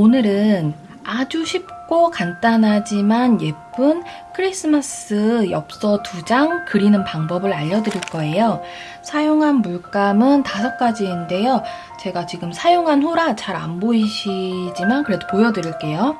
오늘은 아주 쉽고 간단하지만 예쁜 크리스마스 엽서 두 장 그리는 방법을 알려드릴 거예요. 사용한 물감은 다섯 가지인데요. 제가 지금 사용한 후라 잘 안 보이시지만 그래도 보여드릴게요.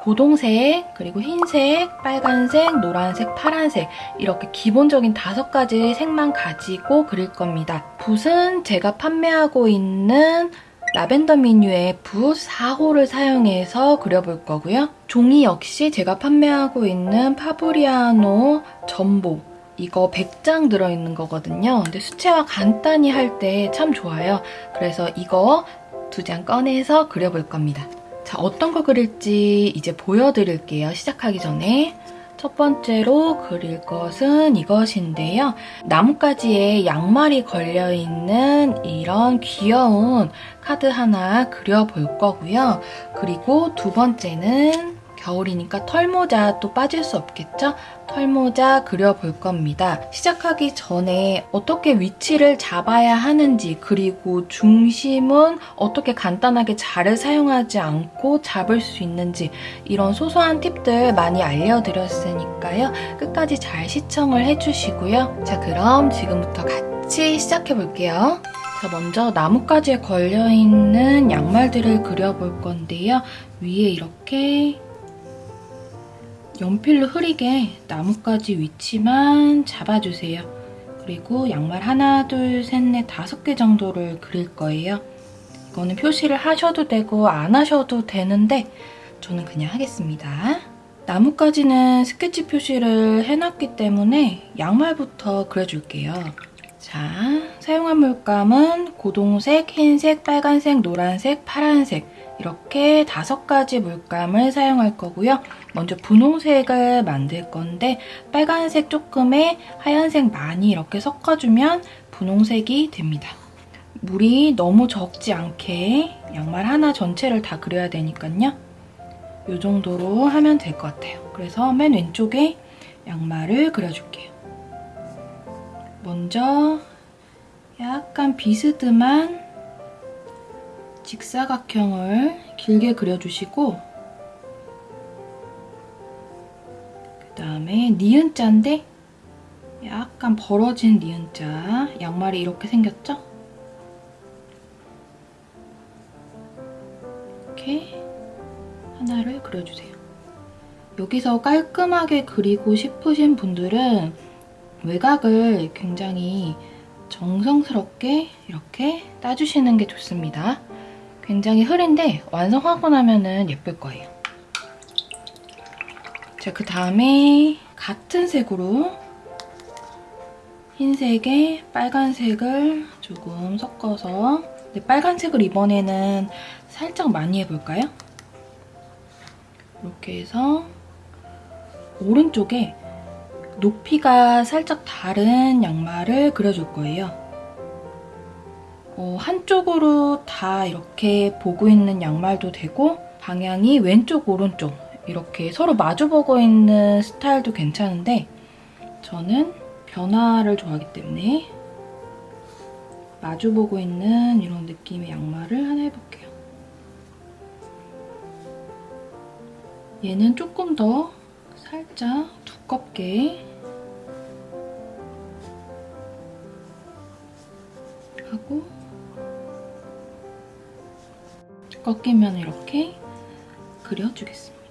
고동색, 그리고 흰색, 빨간색, 노란색, 파란색 이렇게 기본적인 다섯 가지 색만 가지고 그릴 겁니다. 붓은 제가 판매하고 있는 라벤더 미뉴의 붓 4호를 사용해서 그려볼 거고요. 종이 역시 제가 판매하고 있는 파브리아노 전보 이거 100장 들어있는 거거든요. 근데 수채화 간단히 할 때 참 좋아요. 그래서 이거 두 장 꺼내서 그려볼 겁니다. 자, 어떤 거 그릴지 이제 보여드릴게요. 시작하기 전에. 첫 번째로 그릴 것은 이것인데요. 나뭇가지에 양말이 걸려있는 이런 귀여운 카드 하나 그려볼 거고요. 그리고 두 번째는 겨울이니까 털모자 또 빠질 수 없겠죠? 털모자 그려볼 겁니다. 시작하기 전에 어떻게 위치를 잡아야 하는지 그리고 중심은 어떻게 간단하게 자를 사용하지 않고 잡을 수 있는지 이런 소소한 팁들 많이 알려드렸으니까요. 끝까지 잘 시청을 해주시고요. 자 그럼 지금부터 같이 시작해볼게요. 자 먼저 나뭇가지에 걸려있는 양말들을 그려볼 건데요. 위에 이렇게 연필로 흐리게 나뭇가지 위치만 잡아주세요. 그리고 양말 하나, 둘, 셋, 넷, 다섯 개 정도를 그릴 거예요. 이거는 표시를 하셔도 되고 안 하셔도 되는데 저는 그냥 하겠습니다. 나뭇가지는 스케치 표시를 해놨기 때문에 양말부터 그려줄게요. 자, 사용한 물감은 고동색, 흰색, 빨간색, 노란색, 파란색 이렇게 다섯 가지 물감을 사용할 거고요. 먼저 분홍색을 만들 건데 빨간색 조금에 하얀색 많이 이렇게 섞어주면 분홍색이 됩니다. 물이 너무 적지 않게 양말 하나 전체를 다 그려야 되니까요. 이 정도로 하면 될 것 같아요. 그래서 맨 왼쪽에 양말을 그려줄게요. 먼저 약간 비스듬한 직사각형을 길게 그려주시고 그 다음에 니은자인데 약간 벌어진 니은자 양말이 이렇게 생겼죠? 이렇게 하나를 그려주세요. 여기서 깔끔하게 그리고 싶으신 분들은 외곽을 굉장히 정성스럽게 이렇게 따주시는 게 좋습니다. 굉장히 흐린데 완성하고 나면 예쁠 거예요. 자, 그 다음에 같은 색으로 흰색에 빨간색을 조금 섞어서 빨간색을 이번에는 살짝 많이 해볼까요? 이렇게 해서 오른쪽에 높이가 살짝 다른 양말을 그려줄 거예요. 어, 한쪽으로 다 이렇게 보고 있는 양말도 되고 방향이 왼쪽, 오른쪽 이렇게 서로 마주보고 있는 스타일도 괜찮은데 저는 변화를 좋아하기 때문에 마주보고 있는 이런 느낌의 양말을 하나 해볼게요. 얘는 조금 더 살짝 두껍게 하고 꺾이면 이렇게 그려주겠습니다.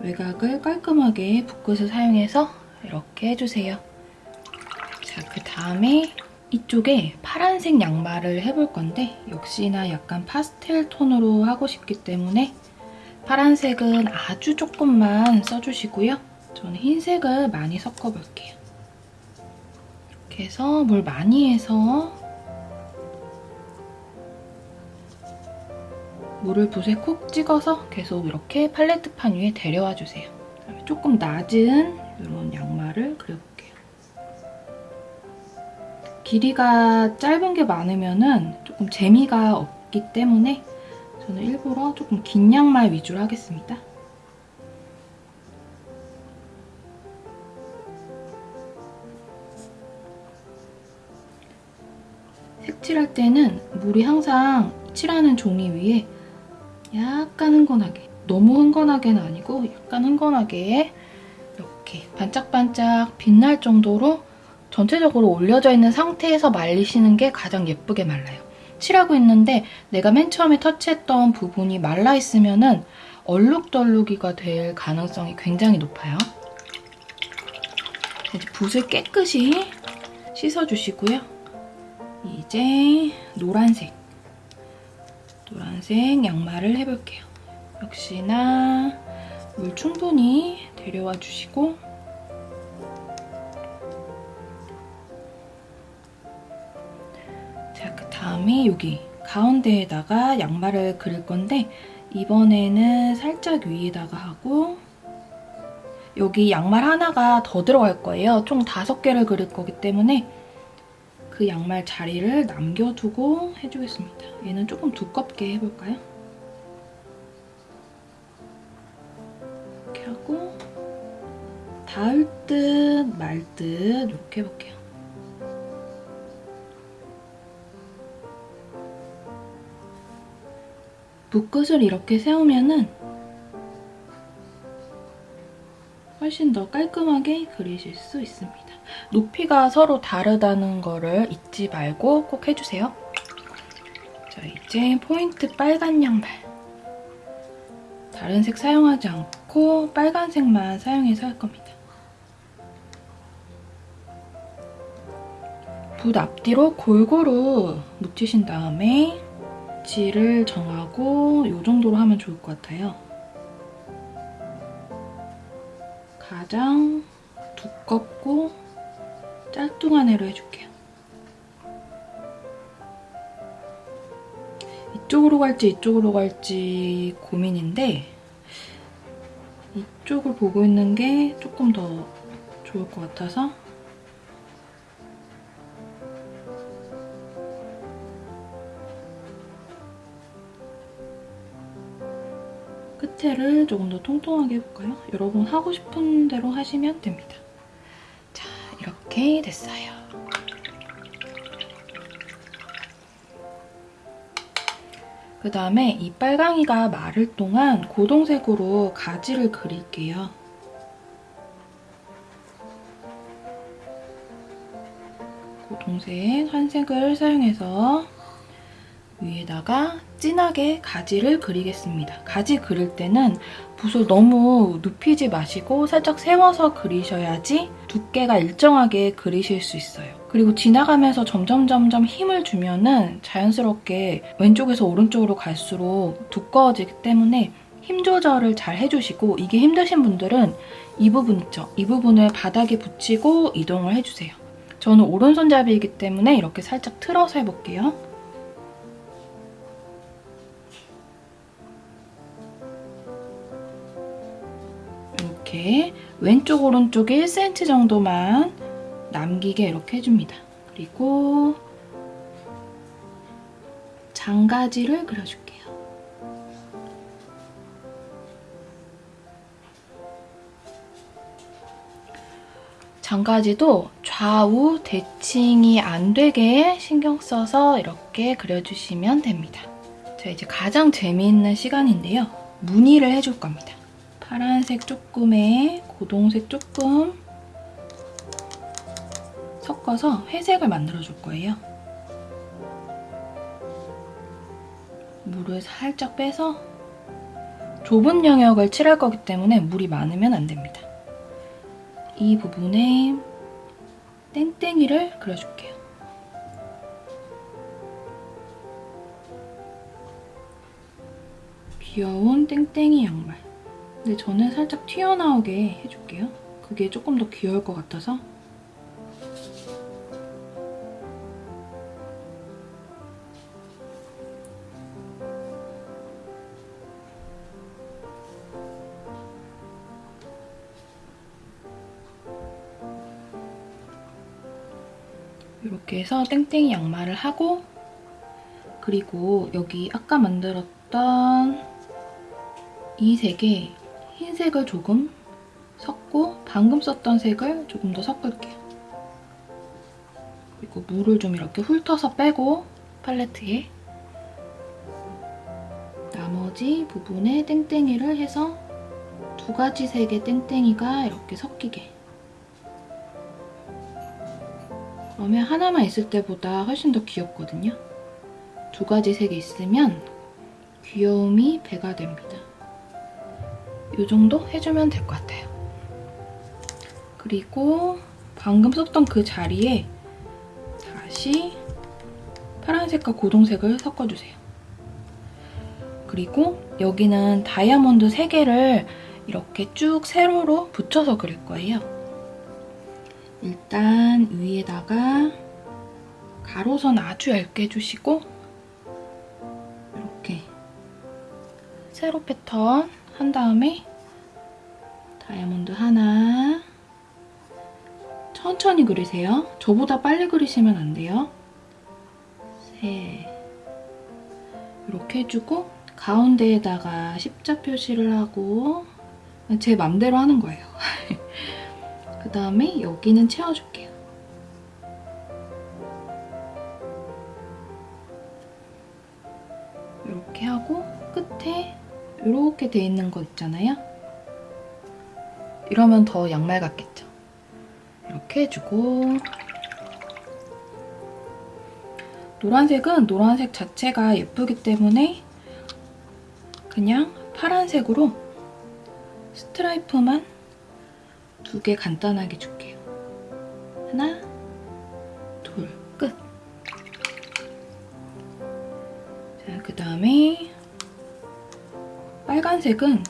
외곽을 깔끔하게 붓끝을 사용해서 이렇게 해주세요. 자, 그 다음에 이쪽에 파란색 양말을 해볼 건데 역시나 약간 파스텔 톤으로 하고 싶기 때문에 파란색은 아주 조금만 써주시고요. 저는 흰색을 많이 섞어볼게요. 이렇게 해서 물 많이 해서 물을 붓에 콕 찍어서 계속 이렇게 팔레트판 위에 데려와 주세요. 조금 낮은 이런 양말을 그려볼게요. 길이가 짧은 게 많으면 조금 재미가 없기 때문에 저는 일부러 조금 긴 양말 위주로 하겠습니다. 색칠할 때는 물이 항상 칠하는 종이 위에 약간 흥건하게 너무 흥건하게는 아니고 약간 흥건하게 이렇게 반짝반짝 빛날 정도로 전체적으로 올려져 있는 상태에서 말리시는 게 가장 예쁘게 말라요. 칠하고 있는데 내가 맨 처음에 터치했던 부분이 말라있으면 은 얼룩덜룩이가 될 가능성이 굉장히 높아요. 이제 붓을 깨끗이 씻어주시고요. 이제 노란색, 노란색 양말을 해볼게요. 역시나 물 충분히 데려와 주시고 자, 그 다음에 여기 가운데에다가 양말을 그릴 건데 이번에는 살짝 위에다가 하고 여기 양말 하나가 더 들어갈 거예요. 총 다섯 개를 그릴 거기 때문에 그 양말 자리를 남겨두고 해주겠습니다. 얘는 조금 두껍게 해볼까요? 이렇게 하고 닿을 듯 말 듯 이렇게 해볼게요. 붓끝을 이렇게 세우면은 훨씬 더 깔끔하게 그리실 수 있습니다. 높이가 서로 다르다는 거를 잊지 말고 꼭 해주세요. 자, 이제 포인트 빨간 양말. 다른 색 사용하지 않고 빨간색만 사용해서 할 겁니다. 붓 앞뒤로 골고루 묻히신 다음에 위치를 정하고 이 정도로 하면 좋을 것 같아요. 가장 두껍고 짤뚱한 애로 해줄게요. 이쪽으로 갈지 이쪽으로 갈지 고민인데 이쪽을 보고 있는 게 조금 더 좋을 것 같아서 끝에를 조금 더 통통하게 해볼까요? 여러분 하고 싶은 대로 하시면 됩니다. 자, 이렇게 됐어요. 그 다음에 이 빨강이가 마를 동안 고동색으로 가지를 그릴게요. 고동색 한색을 사용해서 위에다가 진하게 가지를 그리겠습니다. 가지 그릴 때는 붓을 너무 눕히지 마시고 살짝 세워서 그리셔야지 두께가 일정하게 그리실 수 있어요. 그리고 지나가면서 점점 점점 힘을 주면은 자연스럽게 왼쪽에서 오른쪽으로 갈수록 두꺼워지기 때문에 힘 조절을 잘 해주시고 이게 힘드신 분들은 이 부분 있죠? 이 부분을 바닥에 붙이고 이동을 해주세요. 저는 오른손잡이이기 때문에 이렇게 살짝 틀어서 해볼게요. 이렇게 왼쪽 오른쪽 1cm 정도만 남기게 이렇게 해줍니다. 그리고 장가지를 그려줄게요. 장가지도 좌우 대칭이 안 되게 신경 써서 이렇게 그려주시면 됩니다. 자, 이제 가장 재미있는 시간인데요. 무늬를 해줄 겁니다. 파란색 조금에 고동색 조금 섞어서 회색을 만들어 줄 거예요. 물을 살짝 빼서 좁은 영역을 칠할 거기 때문에 물이 많으면 안 됩니다. 이 부분에 땡땡이를 그려줄게요. 귀여운 땡땡이 양말. 근데 저는 살짝 튀어나오게 해줄게요. 그게 조금 더 귀여울 것 같아서. 이렇게 해서 땡땡이 양말을 하고 그리고 여기 아까 만들었던 이 색에 흰색을 조금 섞고 방금 썼던 색을 조금 더 섞을게요. 그리고 물을 좀 이렇게 훑어서 빼고 팔레트에 나머지 부분에 땡땡이를 해서 두 가지 색의 땡땡이가 이렇게 섞이게 그러면 하나만 있을 때보다 훨씬 더 귀엽거든요. 두 가지 색이 있으면 귀여움이 배가 됩니다. 이 정도 해주면 될 것 같아요. 그리고 방금 썼던 그 자리에 다시 파란색과 고동색을 섞어주세요. 그리고 여기는 다이아몬드 3개를 이렇게 쭉 세로로 붙여서 그릴 거예요. 일단 위에다가 가로선 아주 얇게 해주시고 이렇게 세로 패턴 한 다음에 다이아몬드 하나 천천히 그리세요. 저보다 빨리 그리시면 안 돼요. 셋 이렇게 해주고 가운데에다가 십자 표시를 하고 제 맘대로 하는 거예요. 그 다음에 여기는 채워줄게요. 이렇게 돼 있는 거 있잖아요. 이러면 더 양말 같겠죠. 이렇게 해주고 노란색은 노란색 자체가 예쁘기 때문에 그냥 파란색으로 스트라이프만 두 개 간단하게 줄게요. 하나, 둘, 끝. 자, 그 다음에 빨간색은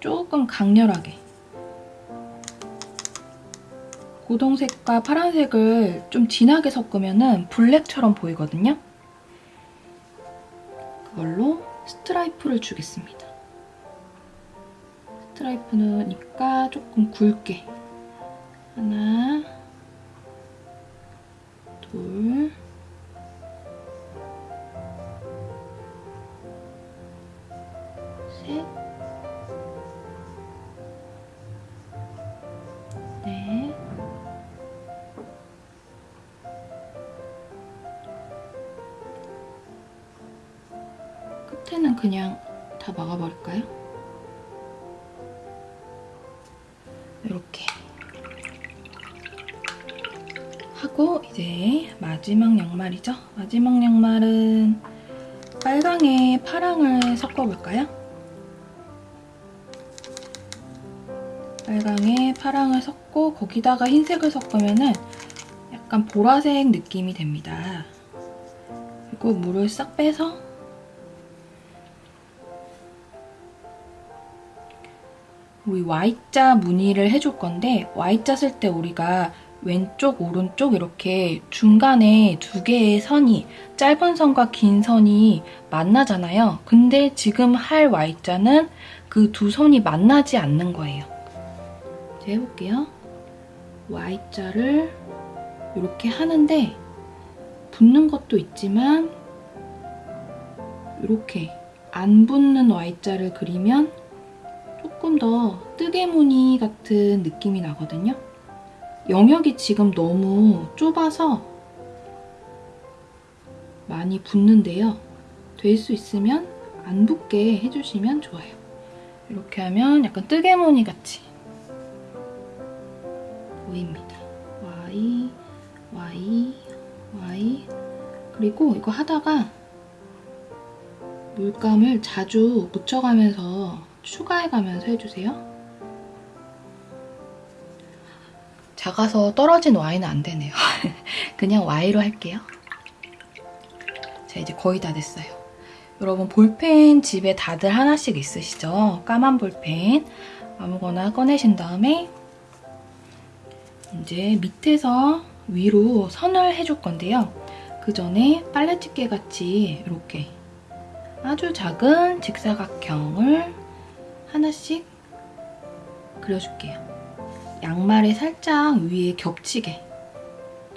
조금 강렬하게 고동색과 파란색을 좀 진하게 섞으면 블랙처럼 보이거든요. 그걸로 스트라이프를 주겠습니다. 스트라이프니까 조금 굵게 하나 둘 셋, 넷, 끝에는 그냥 다 막아버릴까요? 이렇게 하고 이제 마지막 양말이죠. 마지막 양말은 빨강에 파랑을 섞어볼까요? 빨강에 파랑을 섞고 거기다가 흰색을 섞으면 약간 보라색 느낌이 됩니다. 그리고 물을 싹 빼서 우리 Y자 무늬를 해줄 건데 Y자 쓸 때 우리가 왼쪽, 오른쪽 이렇게 중간에 두 개의 선이 짧은 선과 긴 선이 만나잖아요. 근데 지금 할 Y자는 그 두 선이 만나지 않는 거예요. 이제 해볼게요. Y자를 이렇게 하는데 붙는 것도 있지만 이렇게 안 붙는 Y자를 그리면 조금 더 뜨개 무늬 같은 느낌이 나거든요. 영역이 지금 너무 좁아서 많이 붙는데요. 될 수 있으면 안 붙게 해주시면 좋아요. 이렇게 하면 약간 뜨개 무늬 같이 보입니다. Y, Y, Y 그리고 이거 하다가 물감을 자주 묻혀가면서 추가해가면서 해주세요. 작아서 떨어진 Y는 안 되네요. 그냥 Y로 할게요. 자, 이제 거의 다 됐어요. 여러분 볼펜 집에 다들 하나씩 있으시죠? 까만 볼펜 아무거나 꺼내신 다음에 이제 밑에서 위로 선을 해줄 건데요. 그 전에 빨래집게 같이 이렇게 아주 작은 직사각형을 하나씩 그려줄게요. 양말에 살짝 위에 겹치게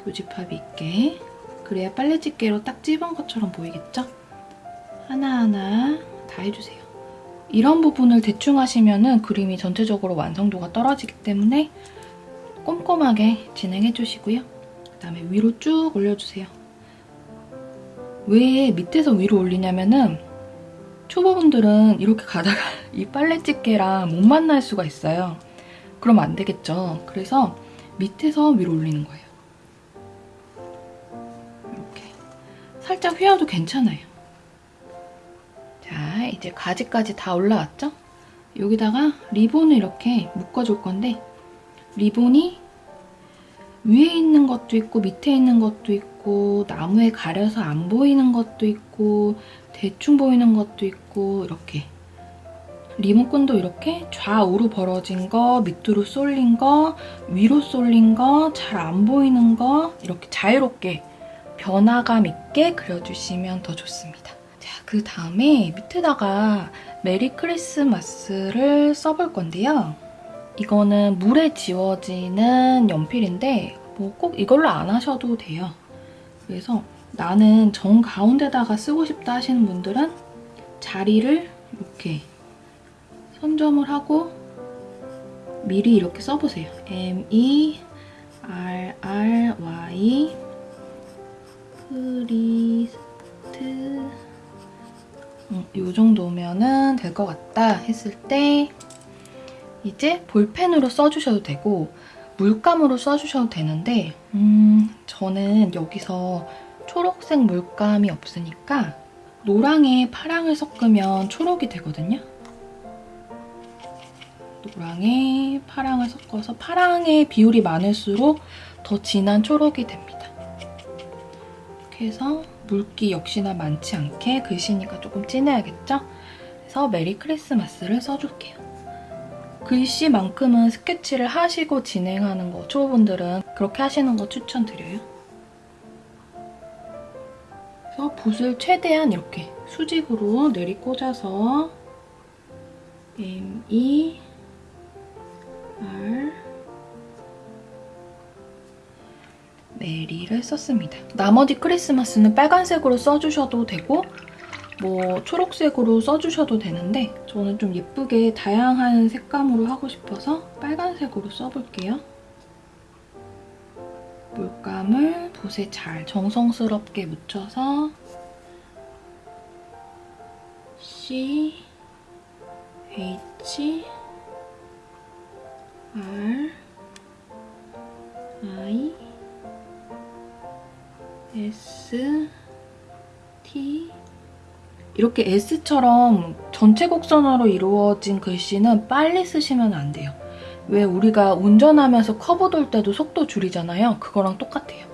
교집합이 있게 그래야 빨래집게로 딱 찝은 것처럼 보이겠죠? 하나하나 다 해주세요. 이런 부분을 대충 하시면 그림이 전체적으로 완성도가 떨어지기 때문에 꼼꼼하게 진행해 주시고요. 그 다음에 위로 쭉 올려주세요. 왜 밑에서 위로 올리냐면은 초보분들은 이렇게 가다가 이 빨래 집게랑 못 만날 수가 있어요. 그럼 안 되겠죠. 그래서 밑에서 위로 올리는 거예요. 이렇게. 살짝 휘어도 괜찮아요. 자, 이제 가지까지 다 올라왔죠? 여기다가 리본을 이렇게 묶어줄 건데 리본이 위에 있는 것도 있고 밑에 있는 것도 있고 나무에 가려서 안 보이는 것도 있고 대충 보이는 것도 있고 이렇게 리모컨도 이렇게 좌우로 벌어진 거, 밑으로 쏠린 거, 위로 쏠린 거, 잘 안 보이는 거 이렇게 자유롭게 변화감 있게 그려주시면 더 좋습니다. 자, 그 다음에 밑에다가 메리 크리스마스를 써볼 건데요. 이거는 물에 지워지는 연필인데 뭐 꼭 이걸로 안 하셔도 돼요. 그래서 나는 정 가운데다가 쓰고 싶다 하시는 분들은 자리를 이렇게 선점을 하고 미리 이렇게 써보세요. M, E, R, R, Y 크리스트 음, 이 정도면은 될 것 같다 했을 때 이제 볼펜으로 써주셔도 되고 물감으로 써주셔도 되는데 음, 저는 여기서 초록색 물감이 없으니까 노랑에 파랑을 섞으면 초록이 되거든요. 노랑에 파랑을 섞어서 파랑의 비율이 많을수록 더 진한 초록이 됩니다. 이렇게 해서 물기 역시나 많지 않게 글씨니까 조금 진해야겠죠? 그래서 Merry Christmas를 써줄게요. 글씨만큼은 스케치를 하시고 진행하는 거 초보분들은 그렇게 하시는 거 추천드려요. 그래서 붓을 최대한 이렇게 수직으로 내리 꽂아서 M, E, R 메리를 썼습니다. 나머지 크리스마스는 빨간색으로 써주셔도 되고 뭐 초록색으로 써주셔도 되는데 저는 좀 예쁘게 다양한 색감으로 하고 싶어서 빨간색으로 써볼게요. 물감을 붓에 잘 정성스럽게 묻혀서 C, H, R, I, S, T 이렇게 S처럼 전체 곡선으로 이루어진 글씨는 빨리 쓰시면 안 돼요. 왜 우리가 운전하면서 커브 돌 때도 속도 줄이잖아요. 그거랑 똑같아요.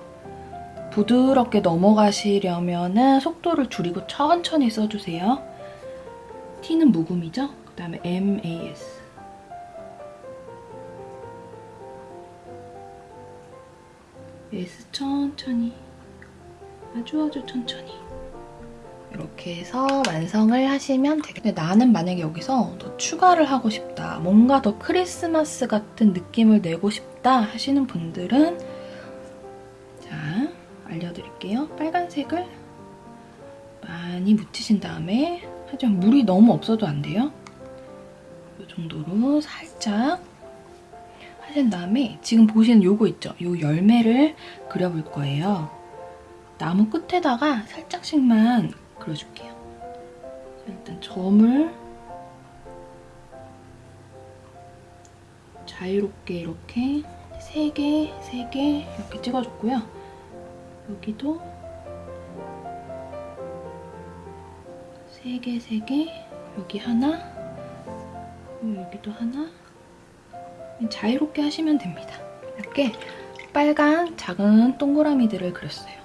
부드럽게 넘어가시려면 속도를 줄이고 천천히 써주세요. T는 묵음이죠? 그 다음에 MAS. S 천천히. 아주 아주 천천히. 이렇게 해서 완성을 하시면 되겠네요. 나는 만약에 여기서 더 추가를 하고 싶다. 뭔가 더 크리스마스 같은 느낌을 내고 싶다 하시는 분들은 자, 알려드릴게요. 빨간색을 많이 묻히신 다음에 하지만 물이 너무 없어도 안 돼요. 이 정도로 살짝 하신 다음에 지금 보시는 요거 있죠? 요 열매를 그려볼 거예요. 나무 끝에다가 살짝씩만 그려줄게요. 일단 점을 자유롭게 이렇게 3개, 3개 이렇게 찍어줬고요. 여기도 3개, 3개 여기 하나 여기도 하나 자유롭게 하시면 됩니다. 이렇게 빨간 작은 동그라미들을 그렸어요.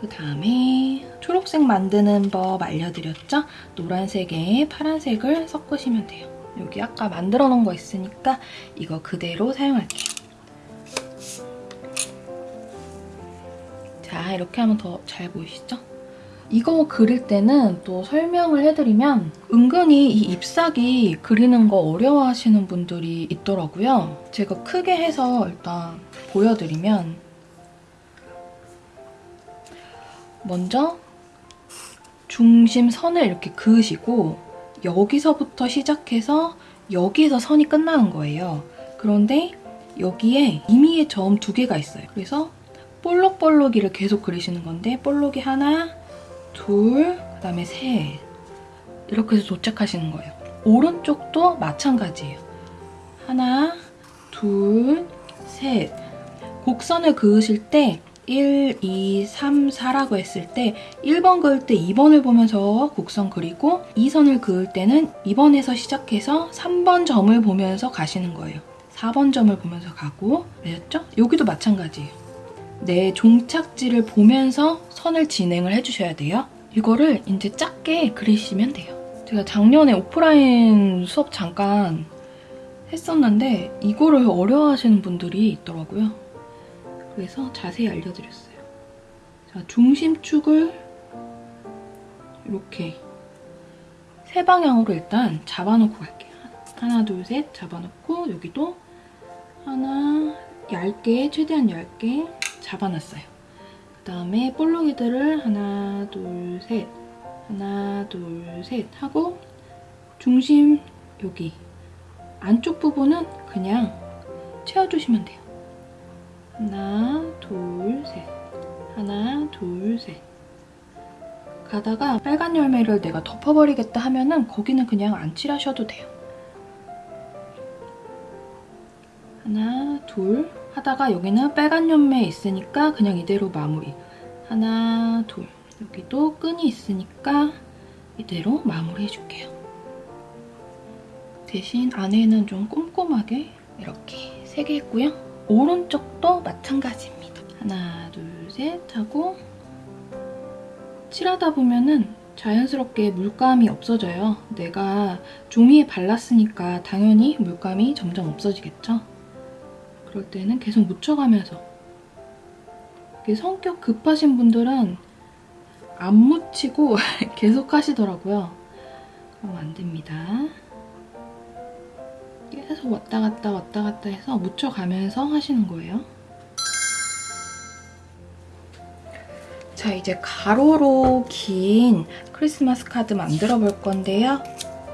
그 다음에 초록색 만드는 법 알려드렸죠? 노란색에 파란색을 섞으시면 돼요. 여기 아까 만들어 놓은 거 있으니까 이거 그대로 사용할게요. 자, 이렇게 하면 더 잘 보이시죠? 이거 그릴 때는 또 설명을 해드리면 은근히 이 잎사귀 그리는 거 어려워하시는 분들이 있더라고요. 제가 크게 해서 일단 보여드리면 먼저 중심선을 이렇게 그으시고 여기서부터 시작해서 여기에서 선이 끝나는 거예요. 그런데 여기에 임의의 점 두 개가 있어요. 그래서 볼록볼록이를 계속 그리시는 건데 볼록이 하나, 둘, 그 다음에 셋. 이렇게 해서 도착하시는 거예요. 오른쪽도 마찬가지예요. 하나, 둘, 셋. 곡선을 그으실 때 1, 2, 3, 4라고 했을 때 1번 그을 때 2번을 보면서 곡선 그리고 2선을 그을 때는 2번에서 시작해서 3번 점을 보면서 가시는 거예요. 4번 점을 보면서 가고 아셨죠? 여기도 마찬가지예요. 내 종착지를 보면서 선을 진행을 해주셔야 돼요. 이거를 이제 작게 그리시면 돼요. 제가 작년에 오프라인 수업 잠깐 했었는데 이거를 어려워하시는 분들이 있더라고요. 그래서 자세히 알려드렸어요. 자, 중심축을 이렇게 세 방향으로 일단 잡아놓고 갈게요. 하나, 둘, 셋 잡아놓고 여기도 하나 얇게, 최대한 얇게 잡아놨어요. 그 다음에 볼록이들을 하나, 둘, 셋 하나, 둘, 셋 하고 중심 여기 안쪽 부분은 그냥 채워주시면 돼요. 하나, 둘, 셋. 하나, 둘, 셋. 가다가 빨간 열매를 내가 덮어버리겠다 하면은 거기는 그냥 안 칠하셔도 돼요. 하나, 둘 하다가 여기는 빨간 열매 있으니까 그냥 이대로 마무리. 하나, 둘. 여기도 끈이 있으니까 이대로 마무리 해줄게요. 대신 안에는 좀 꼼꼼하게 이렇게 세 개 했고요. 오른쪽도 마찬가지입니다. 하나, 둘, 셋 하고 칠하다 보면은 자연스럽게 물감이 없어져요. 내가 종이에 발랐으니까 당연히 물감이 점점 없어지겠죠? 그럴 때는 계속 묻혀가면서 성격 급하신 분들은 안 묻히고 계속 하시더라고요. 그럼 안 됩니다. 계속 왔다 갔다 왔다 갔다 해서 묻혀가면서 하시는 거예요. 자, 이제 가로로 긴 크리스마스 카드 만들어 볼 건데요.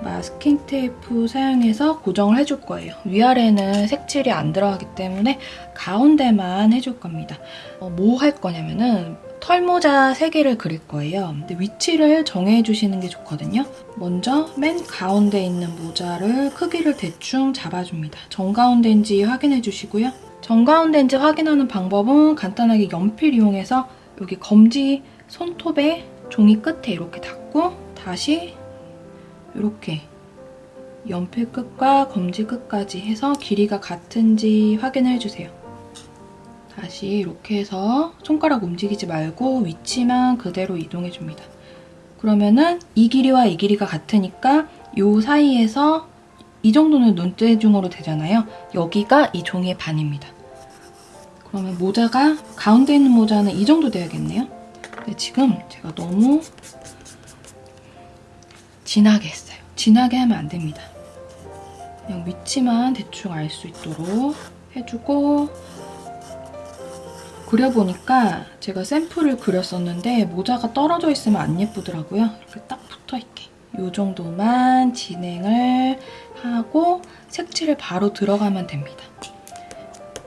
마스킹 테이프 사용해서 고정을 해줄 거예요. 위아래는 색칠이 안 들어가기 때문에 가운데만 해줄 겁니다. 어, 뭐할 거냐면은 털모자 3개를 그릴 거예요. 근데 위치를 정해주시는 게 좋거든요. 먼저 맨 가운데 있는 모자를 크기를 대충 잡아줍니다. 정가운데인지 확인해 주시고요. 정가운데인지 확인하는 방법은 간단하게 연필 이용해서 여기 검지 손톱에 종이 끝에 이렇게 닿고 다시 이렇게 연필 끝과 검지 끝까지 해서 길이가 같은지 확인해 주세요. 다시 이렇게 해서 손가락 움직이지 말고 위치만 그대로 이동해줍니다. 그러면은 이 길이와 이 길이가 같으니까 이 사이에서 이 정도는 눈대중으로 되잖아요. 여기가 이 종이의 반입니다. 그러면 모자가 가운데 있는 모자는 이 정도 돼야겠네요. 근데 지금 제가 너무 진하게 했어요. 진하게 하면 안 됩니다. 그냥 위치만 대충 알 수 있도록 해주고 그려보니까 제가 샘플을 그렸었는데 모자가 떨어져 있으면 안 예쁘더라고요. 이렇게 딱 붙어있게. 이 정도만 진행을 하고 색칠을 바로 들어가면 됩니다.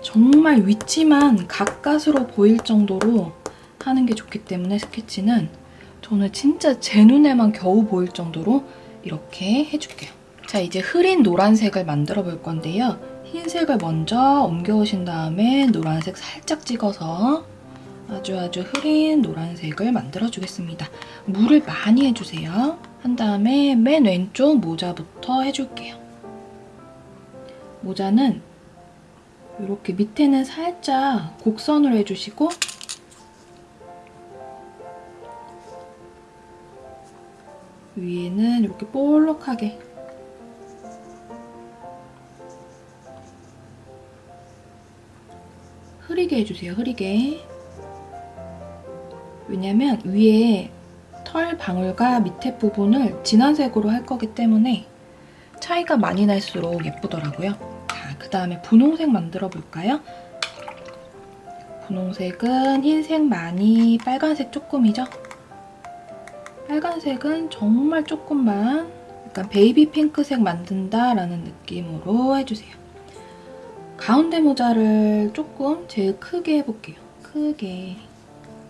정말 위치만 가까스로 보일 정도로 하는 게 좋기 때문에 스케치는 저는 진짜 제 눈에만 겨우 보일 정도로 이렇게 해줄게요. 자, 이제 흐린 노란색을 만들어 볼 건데요. 흰색을 먼저 옮겨오신 다음에 노란색 살짝 찍어서 아주 아주 흐린 노란색을 만들어주겠습니다. 물을 많이 해주세요. 한 다음에 맨 왼쪽 모자부터 해줄게요. 모자는 이렇게 밑에는 살짝 곡선으로 해주시고 위에는 이렇게 볼록하게 흐리게 해주세요, 흐리게. 왜냐면 위에 털 방울과 밑에 부분을 진한 색으로 할 거기 때문에 차이가 많이 날수록 예쁘더라고요. 자, 그 다음에 분홍색 만들어 볼까요? 분홍색은 흰색 많이, 빨간색 조금이죠? 빨간색은 정말 조금만 약간 베이비 핑크색 만든다라는 느낌으로 해주세요. 가운데 모자를 조금 제일 크게 해볼게요. 크게.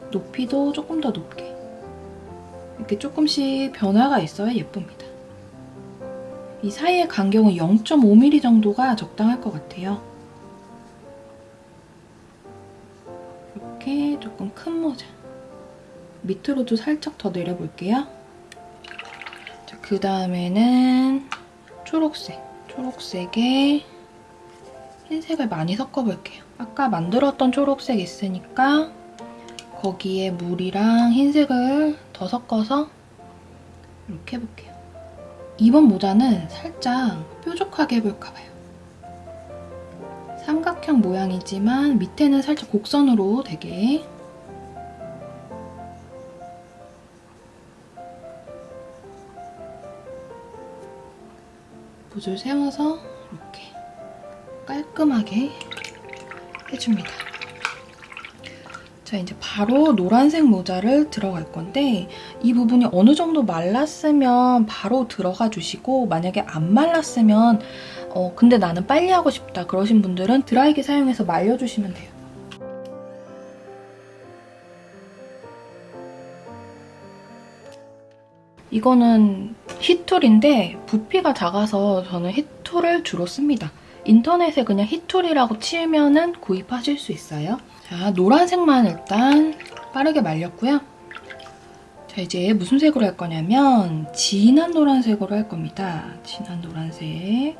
높이도 조금 더 높게. 이렇게 조금씩 변화가 있어야 예쁩니다. 이 사이의 간격은 0.5mm 정도가 적당할 것 같아요. 이렇게 조금 큰 모자. 밑으로도 살짝 더 내려볼게요. 자, 그 다음에는 초록색. 초록색에 흰색을 많이 섞어볼게요. 아까 만들었던 초록색 있으니까 거기에 물이랑 흰색을 더 섞어서 이렇게 해볼게요. 이번 모자는 살짝 뾰족하게 해볼까봐요. 삼각형 모양이지만 밑에는 살짝 곡선으로 되게 붓을 세워서 이렇게 깔끔하게 해줍니다. 자, 이제 바로 노란색 모자를 들어갈 건데 이 부분이 어느 정도 말랐으면 바로 들어가 주시고 만약에 안 말랐으면 어, 근데 나는 빨리 하고 싶다 그러신 분들은 드라이기 사용해서 말려주시면 돼요. 이거는 히툴인데 부피가 작아서 저는 히툴을 주로 씁니다. 인터넷에 그냥 히툴이라고 치면은 구입하실 수 있어요. 자, 노란색만 일단 빠르게 말렸고요. 자, 이제 무슨 색으로 할 거냐면 진한 노란색으로 할 겁니다. 진한 노란색.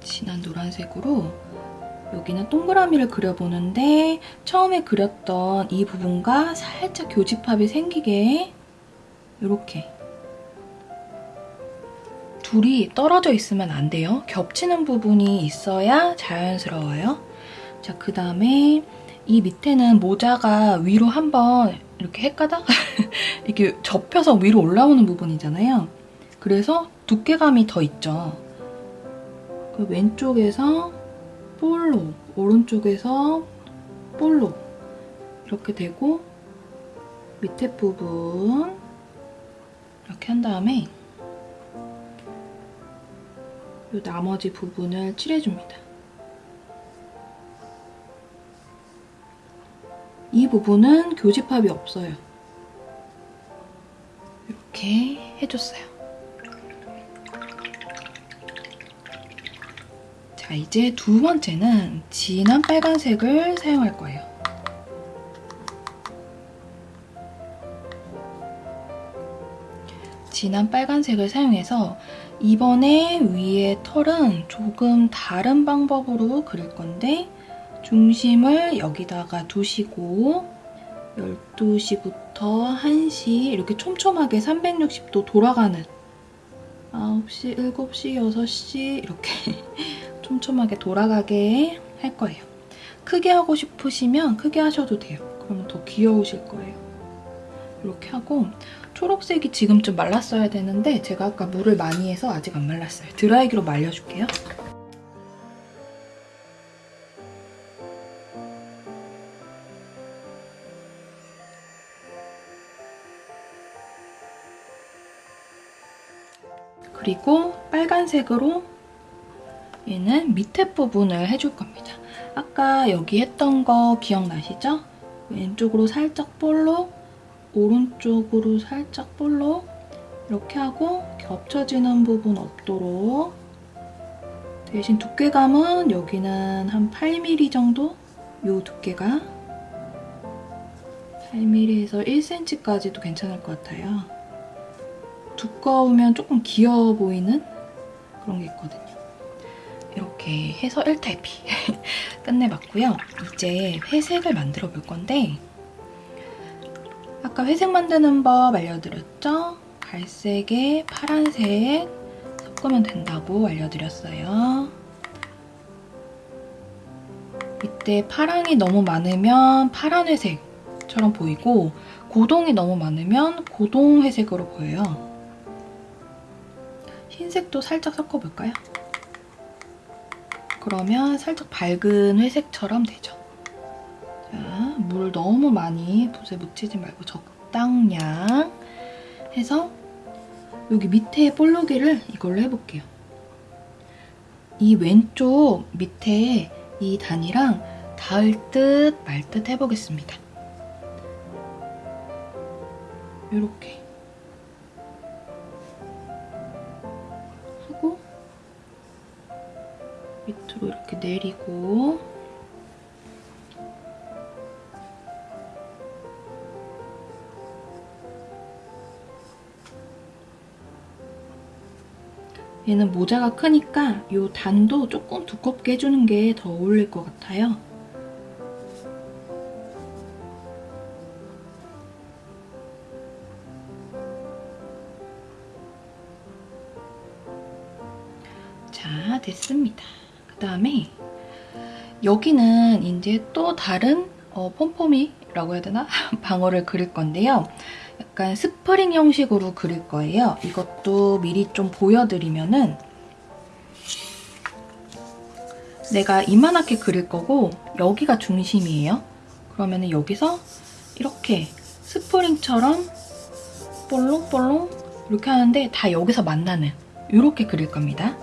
진한 노란색으로 여기는 동그라미를 그려보는데 처음에 그렸던 이 부분과 살짝 교집합이 생기게 이렇게 둘이 떨어져 있으면 안 돼요. 겹치는 부분이 있어야 자연스러워요. 자, 그 다음에 이 밑에는 모자가 위로 한번 이렇게 헷가닥 이렇게 접혀서 위로 올라오는 부분이잖아요. 그래서 두께감이 더 있죠. 그 왼쪽에서 볼로, 오른쪽에서 볼로 이렇게 되고 밑에 부분 이렇게 한 다음에 이 나머지 부분을 칠해줍니다. 이 부분은 교집합이 없어요. 이렇게 해줬어요. 자, 이제 두 번째는 진한 빨간색을 사용할 거예요. 진한 빨간색을 사용해서 이번에 위에 털은 조금 다른 방법으로 그릴 건데 중심을 여기다가 두시고 12시부터 1시 이렇게 촘촘하게 360도 돌아가는 9시, 7시, 6시 이렇게 촘촘하게 돌아가게 할 거예요. 크게 하고 싶으시면 크게 하셔도 돼요. 그러면 더 귀여우실 거예요. 이렇게 하고 초록색이 지금 좀 말랐어야 되는데 제가 아까 물을 많이 해서 아직 안 말랐어요. 드라이기로 말려줄게요. 그리고 빨간색으로 얘는 밑에 부분을 해줄 겁니다. 아까 여기 했던 거 기억나시죠? 왼쪽으로 살짝 볼록 오른쪽으로 살짝 볼록 이렇게 하고 겹쳐지는 부분 없도록 대신 두께감은 여기는 한 8mm 정도? 이 두께가 8mm에서 1cm까지도 괜찮을 것 같아요. 두꺼우면 조금 귀여워 보이는 그런 게 있거든요. 이렇게 해서 1탈피 끝내봤고요. 이제 회색을 만들어 볼 건데 아까 회색 만드는 법 알려드렸죠? 갈색에 파란색 섞으면 된다고 알려드렸어요. 이때 파랑이 너무 많으면 파란 회색처럼 보이고 고동이 너무 많으면 고동 회색으로 보여요. 흰색도 살짝 섞어볼까요? 그러면 살짝 밝은 회색처럼 되죠. 자, 물 너무 많이 붓에 묻히지 말고 적당량 해서 여기 밑에 볼록이를 이걸로 해볼게요. 이 왼쪽 밑에 이 단이랑 닿을 듯 말 듯 해보겠습니다. 이렇게 하고 밑으로 이렇게 내리고 얘는 모자가 크니까 이 단도 조금 두껍게 해주는 게 더 어울릴 것 같아요. 자, 됐습니다. 그 다음에 여기는 이제 또 다른 어, 폼폼이라고 해야 되나? 방어를 그릴 건데요. 약간 스프링 형식으로 그릴 거예요. 이것도 미리 좀 보여드리면은 내가 이만하게 그릴 거고 여기가 중심이에요. 그러면 은 여기서 이렇게 스프링처럼 볼록볼록 이렇게 하는데 다 여기서 만나는 이렇게 그릴 겁니다.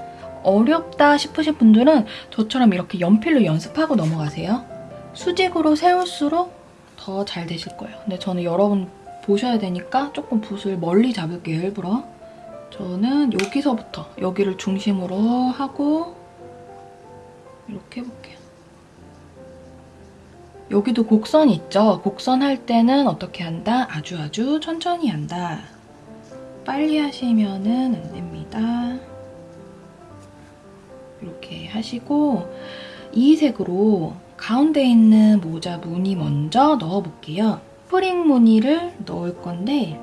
어렵다 싶으신 분들은 저처럼 이렇게 연필로 연습하고 넘어가세요. 수직으로 세울수록 더 잘 되실 거예요. 근데 저는 여러분 보셔야 되니까 조금 붓을 멀리 잡을게요, 일부러. 저는 여기서부터 여기를 중심으로 하고 이렇게 해볼게요. 여기도 곡선 있죠? 곡선 할 때는 어떻게 한다? 아주 아주 천천히 한다. 빨리 하시면은 안 됩니다. 이렇게 하시고 이 색으로 가운데 있는 모자 무늬 먼저 넣어볼게요. 스프링 무늬를 넣을 건데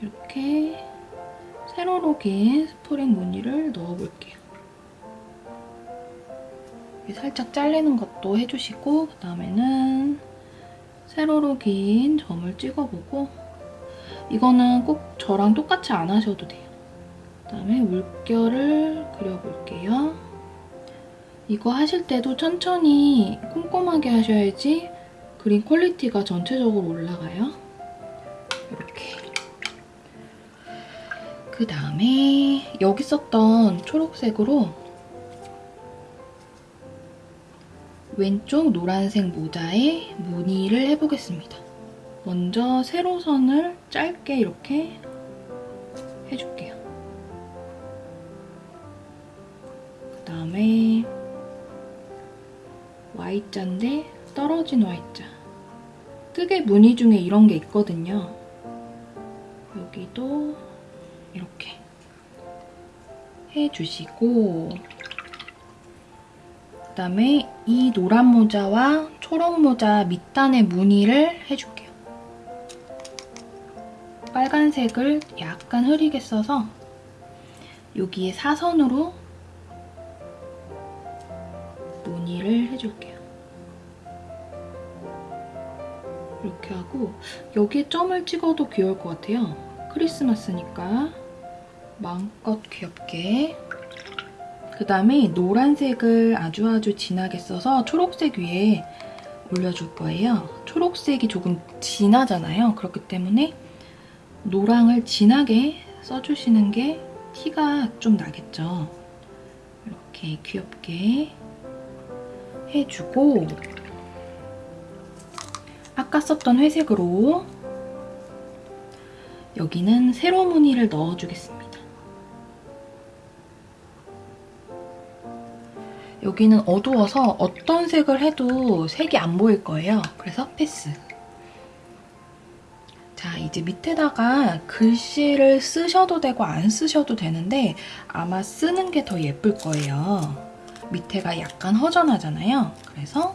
이렇게 세로로 긴 스프링 무늬를 넣어볼게요. 살짝 잘리는 것도 해주시고 그 다음에는 세로로 긴 점을 찍어보고 이거는 꼭 저랑 똑같이 안 하셔도 돼요. 그다음에 물결을 그려볼게요. 이거 하실 때도 천천히 꼼꼼하게 하셔야지 그림 quality가 전체적으로 올라가요. 이렇게. 그 다음에 여기 썼던 초록색으로 왼쪽 노란색 모자에 무늬를 해보겠습니다. 먼저 세로선을 짧게 이렇게 해줄게요. 다음에 Y자인데 떨어진 Y자. 뜨개 무늬 중에 이런 게 있거든요. 여기도 이렇게 해주시고 그 다음에 이 노란 모자와 초록 모자 밑단의 무늬를 해줄게요. 빨간색을 약간 흐리게 써서 여기에 사선으로 무늬를 해줄게요. 이렇게 하고 여기에 점을 찍어도 귀여울 것 같아요. 크리스마스니까 마음껏 귀엽게 그 다음에 노란색을 아주 아주 진하게 써서 초록색 위에 올려줄 거예요. 초록색이 조금 진하잖아요. 그렇기 때문에 노랑을 진하게 써주시는 게 티가 좀 나겠죠. 이렇게 귀엽게 해주고 아까 썼던 회색으로 여기는 세로 무늬를 넣어주겠습니다. 여기는 어두워서 어떤 색을 해도 색이 안 보일 거예요. 그래서 패스. 자, 이제 밑에다가 글씨를 쓰셔도 되고 안 쓰셔도 되는데 아마 쓰는 게 더 예쁠 거예요. 밑에가 약간 허전하잖아요. 그래서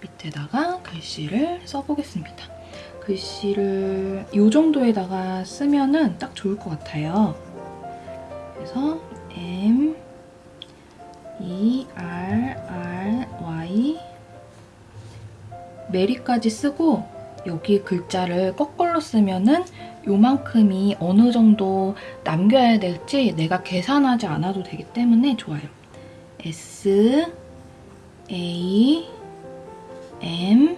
밑에다가 글씨를 써보겠습니다. 글씨를 이 정도에다가 쓰면은 딱 좋을 것 같아요. 그래서 M, E, R, R, Y 메리까지 쓰고 여기 글자를 거꾸로 쓰면은 요만큼이 어느 정도 남겨야 될지 내가 계산하지 않아도 되기 때문에 좋아요. S, A, M,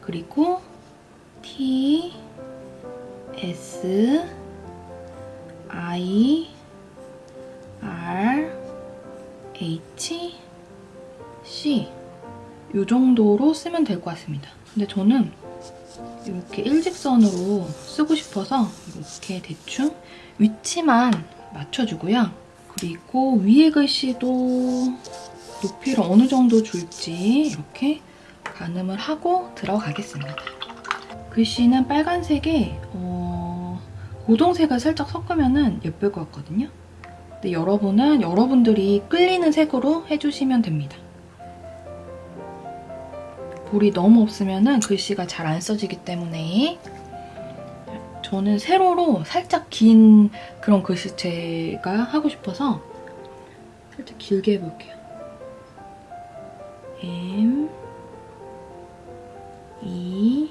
그리고 T, S, I R H C 이 정도로 쓰면 될 것 같습니다. 근데 저는 이렇게 일직선으로 쓰고 싶어서 이렇게 대충 위치만 맞춰주고요. 그리고 위에 글씨도 높이를 어느 정도 줄지 이렇게 가늠을 하고 들어가겠습니다. 글씨는 빨간색에 어, 고동색을 살짝 섞으면 예쁠 것 같거든요. 근데 여러분은 여러분들이 끌리는 색으로 해주시면 됩니다. 볼이 너무 없으면 글씨가 잘 안 써지기 때문에 저는 세로로 살짝 긴 그런 글씨체가 하고 싶어서 살짝 길게 해볼게요. M E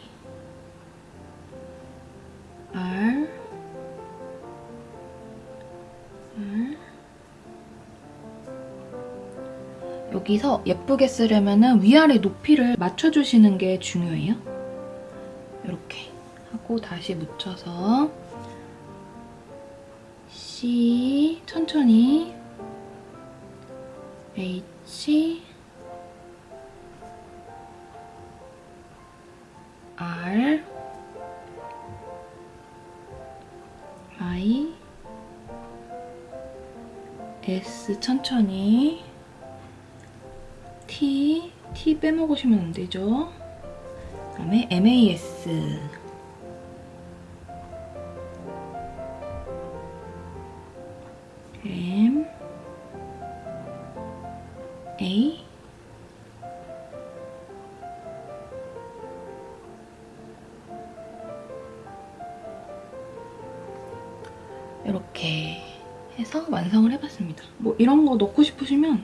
R R 여기서 예쁘게 쓰려면 위아래 높이를 맞춰주시는 게 중요해요. 하고 다시 묻혀서 C 천천히. H R I S 천천히. T T 빼먹으시면 안 되죠. 그다음에 MAS 이렇게 해서 완성을 해봤습니다. 뭐 이런 거 넣고 싶으시면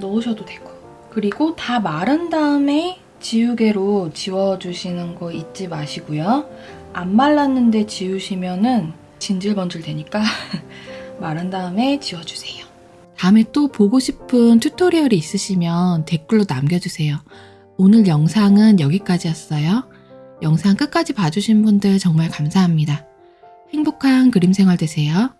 넣으셔도 되고 그리고 다 마른 다음에 지우개로 지워주시는 거 잊지 마시고요. 안 말랐는데 지우시면 은 진질번질 되니까 마른 다음에 지워주세요. 다음에 또 보고 싶은 튜토리얼이 있으시면 댓글로 남겨주세요. 오늘 영상은 여기까지였어요. 영상 끝까지 봐주신 분들 정말 감사합니다. 행복한 그림 생활 되세요.